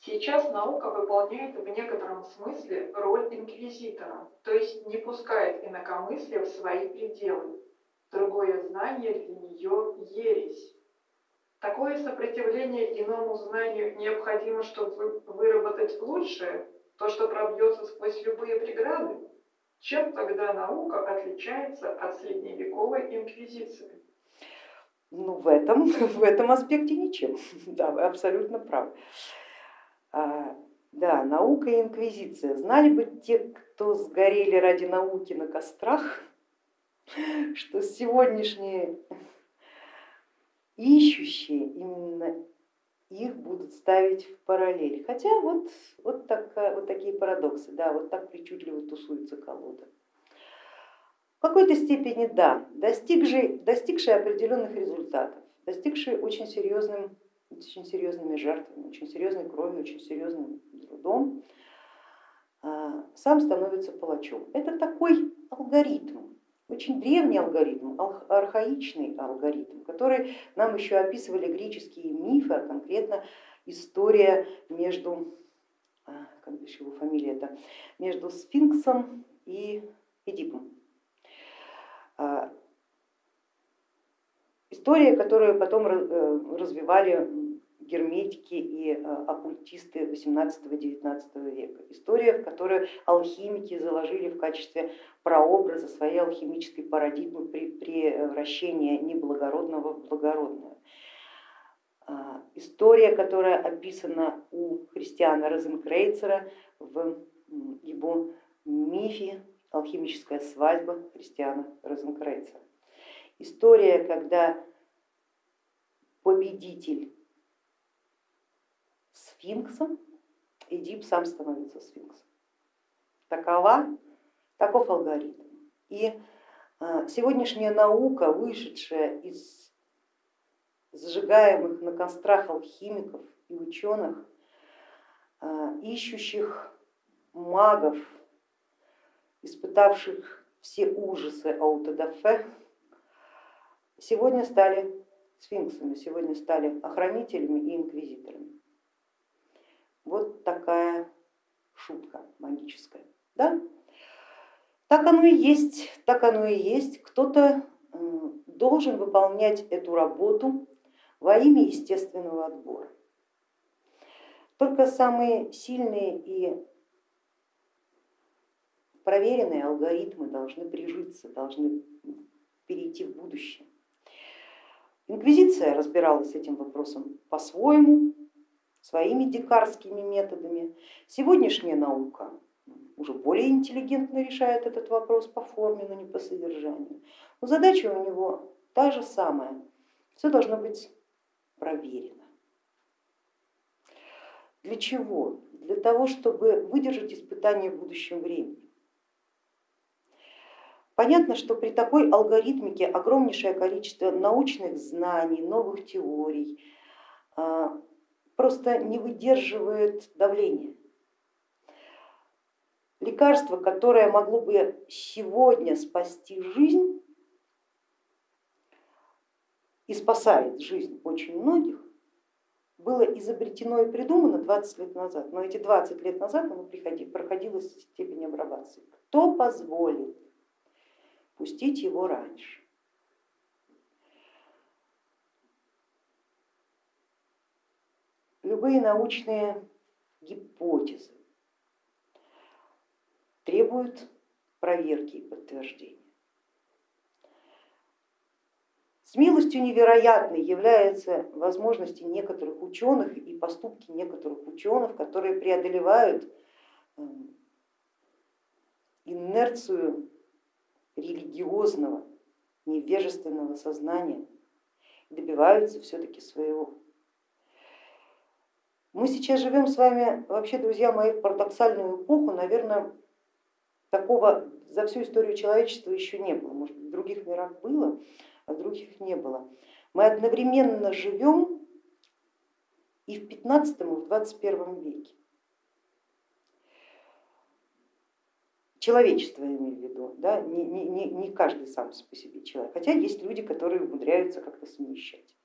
Сейчас наука выполняет в некотором смысле роль инквизитора, то есть не пускает инакомыслие в свои пределы. Другое знание для нее ересь. Такое сопротивление иному знанию необходимо, чтобы выработать лучшее, то, что пробьется сквозь любые преграды. Чем тогда наука отличается от средневековой инквизиции? Ну, в этом, в этом аспекте ничем, да, вы абсолютно правы. А, да, наука и инквизиция. Знали бы те, кто сгорели ради науки на кострах, что сегодняшние ищущие именно их будут ставить в параллель. Хотя вот, вот, так, вот такие парадоксы, да, вот так причудливо тусуется колода. В какой-то степени да, достигший, достигший определенных результатов, достигший очень, серьезным, очень серьезными жертвами, очень серьезной кровью, очень серьезным трудом, а, сам становится палачом. Это такой алгоритм, очень древний алгоритм, архаичный алгоритм, который нам еще описывали греческие мифы, а конкретно история между, а, как бишь его фамилия это, между сфинксом и Эдипом. История, которую потом э, развивали герметики и э, оккультисты 18-19 века. История, в которую алхимики заложили в качестве прообраза своей алхимической парадигмы при превращении неблагородного в благородное. А, история, которая описана у христиана Розенкрейцера в его мифе «Алхимическая свадьба» христиана Розенкрейцера. История, когда победитель сфинксом, Эдип сам становится сфинксом. Такова, таков алгоритм. И а, сегодняшняя наука, вышедшая из сжигаемых на кострах алхимиков и ученых, а, ищущих магов, испытавших все ужасы аутодафе, сегодня стали сфинксами, сегодня стали охранителями и инквизиторами. Вот такая шутка магическая. Да? Так оно и есть, так оно и есть. Кто-то должен выполнять эту работу во имя естественного отбора. Только самые сильные и проверенные алгоритмы должны прижиться, должны перейти в будущее. Инквизиция разбиралась с этим вопросом по-своему, своими дикарскими методами. Сегодняшняя наука уже более интеллигентно решает этот вопрос по форме, но не по содержанию. Но задача у него та же самая, все должно быть проверено. Для чего? Для того, чтобы выдержать испытания в будущем времени. Понятно, что при такой алгоритмике огромнейшее количество научных знаний, новых теорий, а, просто не выдерживает давления. Лекарство, которое могло бы сегодня спасти жизнь и спасает жизнь очень многих, было изобретено и придумано 20 лет назад, но эти 20 лет назад оно проходило степень апробации. Кто позволит пустить его раньше? любые научные гипотезы требуют проверки и подтверждения. Смелостью невероятной является возможности некоторых ученых и поступки некоторых ученых, которые преодолевают эм, инерцию религиозного, невежественного сознания, добиваются все-таки своего. Мы сейчас живем с вами, вообще, друзья мои, в парадоксальную эпоху, наверное, такого за всю историю человечества еще не было. Может, в других мирах было, а в других не было. Мы одновременно живем и в 15 и в 21 веке. Человечество я имею в виду, да? не, не, не каждый сам по себе человек, хотя есть люди, которые умудряются как-то совмещать.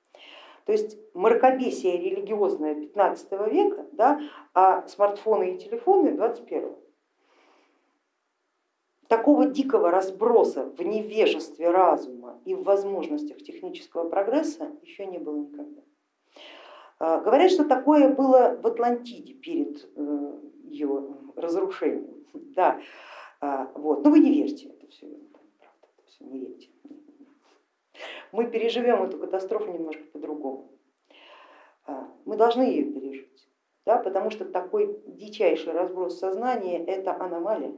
То есть мракобесие религиозное 15 века, да, а смартфоны и телефоны 21 Такого дикого разброса в невежестве разума и в возможностях технического прогресса еще не было никогда. А, говорят, что такое было в Атлантиде перед э, ее разрушением. Да, а, вот. Но вы не верьте, это все, это все не верьте. Мы переживем эту катастрофу немножко по-другому. А, мы должны ее пережить, да, потому что такой дичайший разброс сознания это аномалия,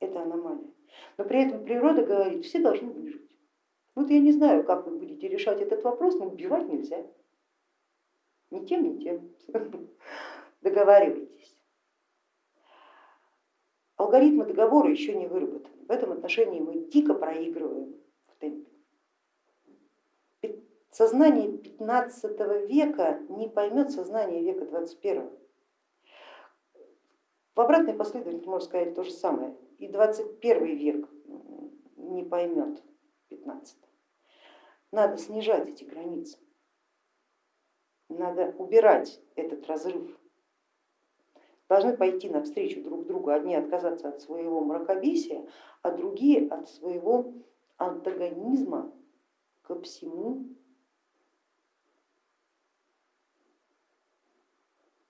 это аномалия. Но при этом природа говорит, все должны выжить. Вот я не знаю, как вы будете решать этот вопрос, но убивать нельзя. Ни тем, ни тем. Договаривайтесь. Алгоритмы договора еще не выработаны. В этом отношении мы дико проигрываем в темпе. Сознание 15 века не поймет сознание века 21. В обратной последовательности можно сказать то же самое. И 21 век не поймет 15. Надо снижать эти границы. Надо убирать этот разрыв. Должны пойти навстречу друг другу, одни отказаться от своего мракобесия, а другие от своего антагонизма ко всему,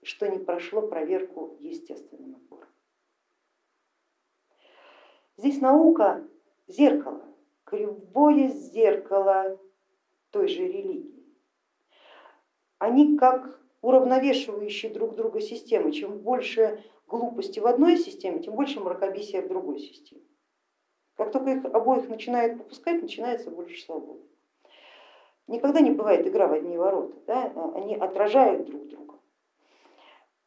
что не прошло проверку естественным отбором. Здесь наука зеркало, кривое зеркало той же религии они как уравновешивающие друг друга системы. Чем больше глупости в одной системе, тем больше мракобесия в другой системе. Как только их обоих начинают попускать, начинается больше свободы. Никогда не бывает игра в одни ворота, да? они отражают друг друга.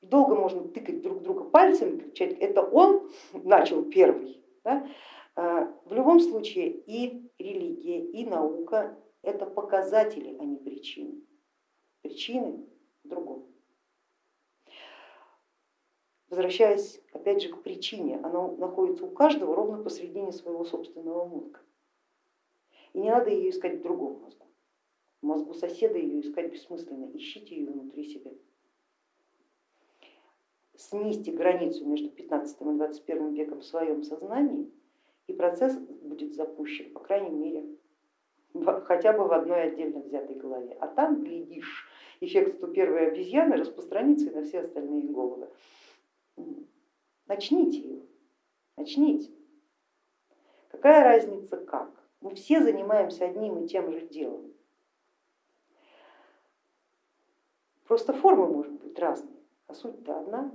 Долго можно тыкать друг друга пальцами, кричать, это он начал первый. Да? А, в любом случае и религия, и наука это показатели, а не причины причины в другом. Возвращаясь опять же к причине, она находится у каждого ровно посредине своего собственного мозга. И не надо ее искать в другом мозгу. В мозгу соседа ее искать бессмысленно, ищите ее внутри себя. Снизьте границу между 15 и 21 веком в своем сознании, и процесс будет запущен, по крайней мере, хотя бы в одной отдельно взятой голове. А там, глядишь, эффект 101 обезьяны распространится и на все остальные головы. Начните его, начните. Какая разница как? Мы все занимаемся одним и тем же делом. Просто форма может быть разной, а суть-то одна.